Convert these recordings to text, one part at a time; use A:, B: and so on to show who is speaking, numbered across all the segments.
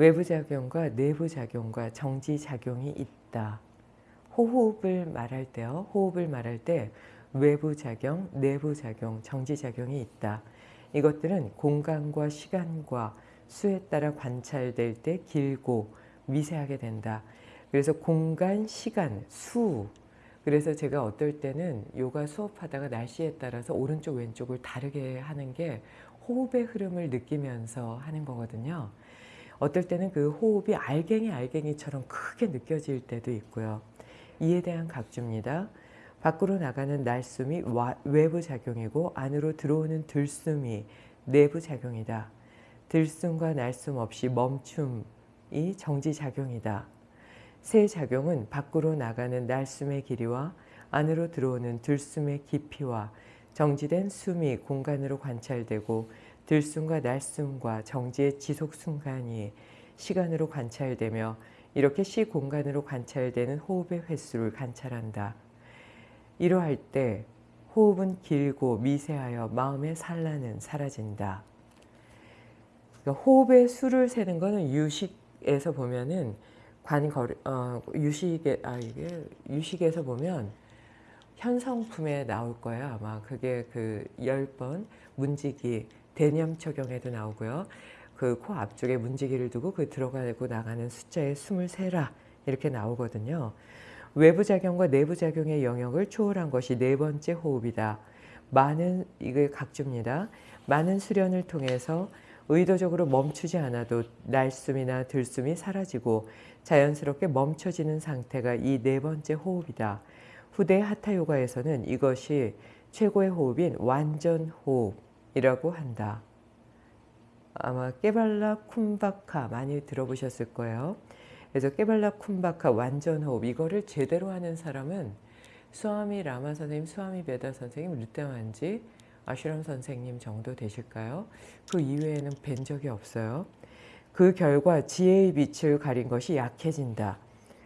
A: 외부작용과 내부작용과 정지작용이 있다. 호흡을 말할 때요. 호흡을 말할 때 외부작용, 내부작용, 정지작용이 있다. 이것들은 공간과 시간과 수에 따라 관찰될 때 길고 미세하게 된다. 그래서 공간, 시간, 수 그래서 제가 어떨 때는 요가 수업하다가 날씨에 따라서 오른쪽 왼쪽을 다르게 하는 게 호흡의 흐름을 느끼면서 하는 거거든요. 어떨 때는 그 호흡이 알갱이 알갱이처럼 크게 느껴질 때도 있고요. 이에 대한 각주입니다. 밖으로 나가는 날숨이 외부 작용이고 안으로 들어오는 들숨이 내부 작용이다. 들숨과 날숨 없이 멈춤이 정지 작용이다. 새 작용은 밖으로 나가는 날숨의 길이와 안으로 들어오는 들숨의 깊이와 정지된 숨이 공간으로 관찰되고 들숨과 날숨과 정지의 지속 순간이 시간으로 관찰되며 이렇게 시 공간으로 관찰되는 호흡의 횟수를 관찰한다. 이러할 때 호흡은 길고 미세하여 마음의 산란은 사라진다. 그러니까 호흡의 수를 세는 것은 유식에서 보면은 관거리 어, 유식에 아 이게 유식에서 보면 현성품에 나올 거야 아마 그게 그 열 번 문지기 대념 적용에도 나오고요. 그 코 앞쪽에 문지기를 두고 그 들어가고 나가는 숫자에 숨을 세라 이렇게 나오거든요. 외부 작용과 내부 작용의 영역을 초월한 것이 네 번째 호흡이다. 많은 이게 각주입니다. 많은 수련을 통해서 의도적으로 멈추지 않아도 날숨이나 들숨이 사라지고 자연스럽게 멈춰지는 상태가 이 네 번째 호흡이다. 후대 하타요가에서는 이것이 최고의 호흡인 완전 호흡 이라고 한다. 아마 깨발라 쿰바카 많이 들어보셨을 거예요. 그래서 깨발라 쿰바카 완전 호흡 이거를 제대로 하는 사람은 수아미 라마 선생님, 수아미 베다 선생님, 르테만지, 아슈람 선생님 정도 되실까요? 그 이외에는 뵌 적이 없어요. 그 결과 지혜의 빛을 가린 것이 약해진다.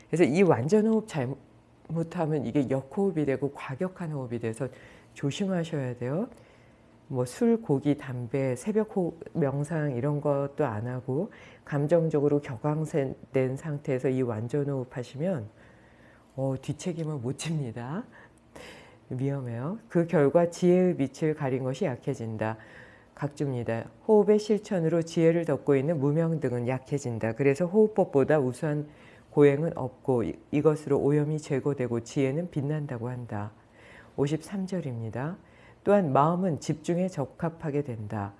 A: 그래서 이 완전 호흡 잘못하면 이게 역호흡이 되고 과격한 호흡이 돼서 조심하셔야 돼요. 뭐 술, 고기, 담배, 새벽 호흡, 명상 이런 것도 안 하고 감정적으로 격앙된 상태에서 이 완전 호흡 하시면 어, 뒤책임을 못 집니다. 위험해요. 그 결과 지혜의 빛을 가린 것이 약해진다. 각주입니다. 호흡의 실천으로 지혜를 덮고 있는 무명 등은 약해진다. 그래서 호흡법보다 우수한 고행은 없고 이것으로 오염이 제거되고 지혜는 빛난다고 한다. 53절입니다. 또한 마음은 집중에 적합하게 된다.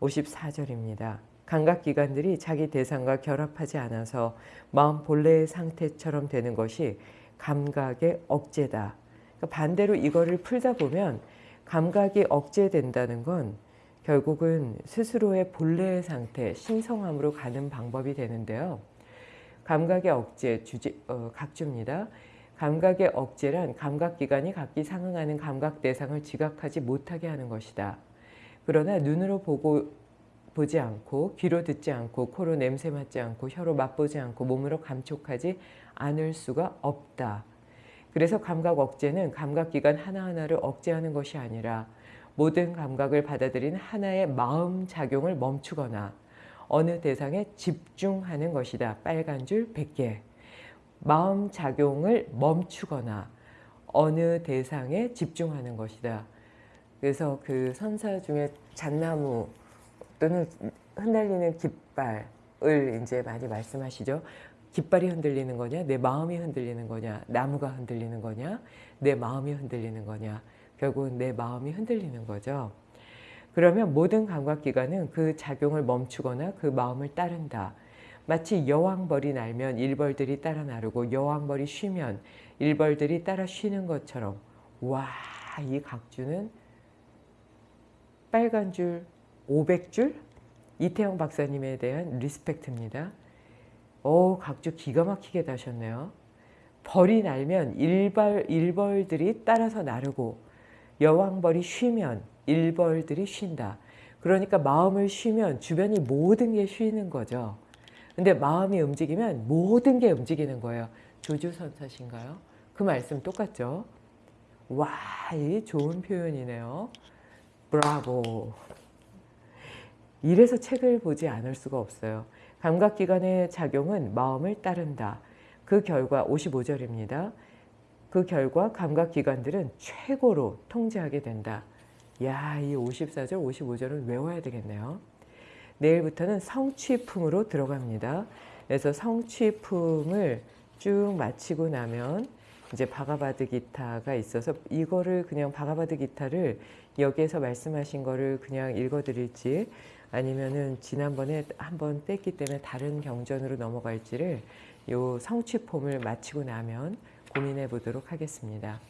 A: 54절입니다. 감각기관들이 자기 대상과 결합하지 않아서 마음 본래의 상태처럼 되는 것이 감각의 억제다. 그러니까 반대로 이거를 풀다 보면 감각이 억제된다는 건 결국은 스스로의 본래의 상태, 신성함으로 가는 방법이 되는데요. 감각의 억제, 주제, 어, 각주입니다. 감각의 억제란 감각기관이 각기 상응하는 감각 대상을 지각하지 못하게 하는 것이다. 그러나 눈으로 보고 보지 않고 귀로 듣지 않고 코로 냄새 맡지 않고 혀로 맛보지 않고 몸으로 감촉하지 않을 수가 없다. 그래서 감각 억제는 감각기관 하나하나를 억제하는 것이 아니라 모든 감각을 받아들인 하나의 마음 작용을 멈추거나 어느 대상에 집중하는 것이다. 빨간 줄 100개. 마음 작용을 멈추거나 어느 대상에 집중하는 것이다. 그래서 그 선사 중에 잣나무 또는 흩날리는 깃발을 이제 많이 말씀하시죠. 깃발이 흔들리는 거냐, 내 마음이 흔들리는 거냐, 나무가 흔들리는 거냐, 내 마음이 흔들리는 거냐. 결국은 내 마음이 흔들리는 거죠. 그러면 모든 감각기관은 그 작용을 멈추거나 그 마음을 따른다. 마치 여왕벌이 날면 일벌들이 따라 나르고 여왕벌이 쉬면 일벌들이 따라 쉬는 것처럼 와 이 각주는 빨간 줄 500줄 이태영 박사님에 대한 리스펙트입니다. 오 각주 기가 막히게 다셨네요. 벌이 날면 일벌, 일벌들이 따라서 나르고 여왕벌이 쉬면 일벌들이 쉰다. 그러니까 마음을 쉬면 주변이 모든 게 쉬는 거죠. 근데 마음이 움직이면 모든 게 움직이는 거예요. 조주선사신가요? 그 말씀 똑같죠? 와, 이 좋은 표현이네요. 브라보. 이래서 책을 보지 않을 수가 없어요. 감각기관의 작용은 마음을 따른다. 그 결과 55절입니다. 그 결과 감각기관들은 최고로 통제하게 된다. 야, 이 54절, 55절은 외워야 되겠네요. 내일부터는 성취품으로 들어갑니다. 그래서 성취품을 쭉 마치고 나면 이제 바가바드 기타가 있어서 이거를 그냥 바가바드 기타를 여기에서 말씀하신 거를 그냥 읽어드릴지 아니면은 지난번에 한번 뺐기 때문에 다른 경전으로 넘어갈지를 요 성취폼을 마치고 나면 고민해 보도록 하겠습니다.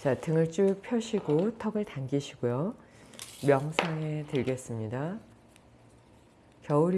A: 자, 등을 쭉 펴시고 턱을 당기시고요. 명상에 들겠습니다. 겨울이